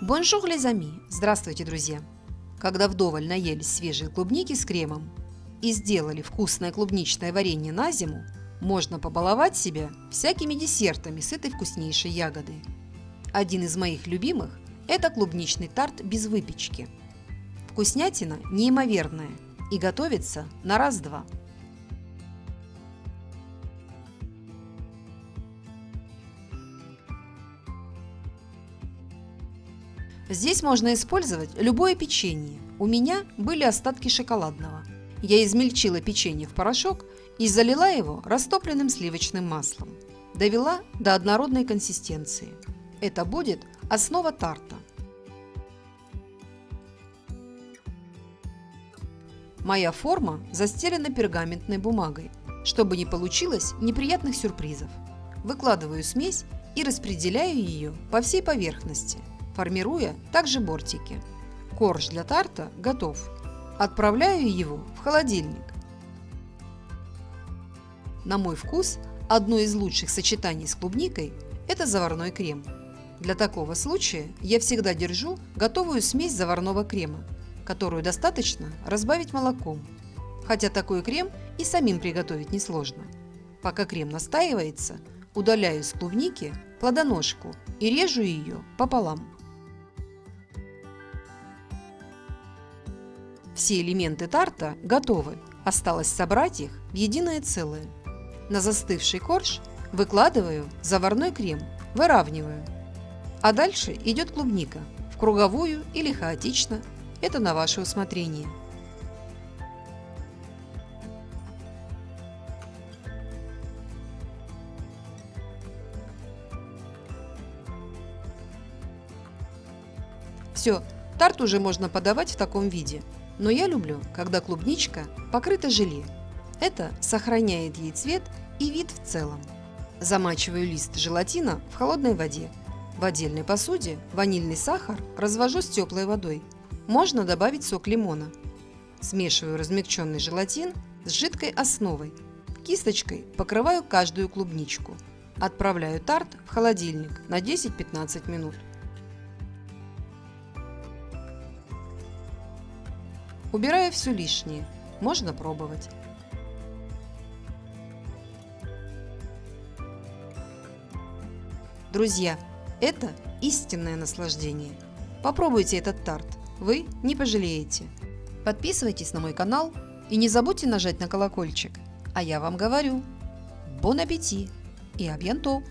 Bonjour les amis! Здравствуйте, друзья! Когда вдоволь наелись свежей клубники с кремом и сделали вкусное клубничное варенье на зиму, можно побаловать себя всякими десертами с этой вкуснейшей ягоды. Один из моих любимых – это клубничный тарт без выпечки. Вкуснятина неимоверная и готовится на раз-два – Здесь можно использовать любое печенье. У меня были остатки шоколадного. Я измельчила печенье в порошок и залила его растопленным сливочным маслом. Довела до однородной консистенции. Это будет основа тарта. Моя форма застелена пергаментной бумагой, чтобы не получилось неприятных сюрпризов. Выкладываю смесь и распределяю ее по всей поверхности – формируя также бортики. Корж для тарта готов. Отправляю его в холодильник. На мой вкус, одно из лучших сочетаний с клубникой – это заварной крем. Для такого случая я всегда держу готовую смесь заварного крема, которую достаточно разбавить молоком. Хотя такой крем и самим приготовить несложно. Пока крем настаивается, удаляю с клубники плодоножку и режу ее пополам. Все элементы тарта готовы, осталось собрать их в единое целое. На застывший корж выкладываю заварной крем, выравниваю. А дальше идет клубника, в круговую или хаотично, это на ваше усмотрение. Все, тарт уже можно подавать в таком виде. Но я люблю, когда клубничка покрыта желе. Это сохраняет ей цвет и вид в целом. Замачиваю лист желатина в холодной воде. В отдельной посуде ванильный сахар развожу с теплой водой. Можно добавить сок лимона. Смешиваю размягченный желатин с жидкой основой. Кисточкой покрываю каждую клубничку. Отправляю тарт в холодильник на 10-15 минут. Убираю все лишнее. Можно пробовать. Друзья, это истинное наслаждение. Попробуйте этот тарт, вы не пожалеете. Подписывайтесь на мой канал и не забудьте нажать на колокольчик. А я вам говорю, бон аппетит и абьянто!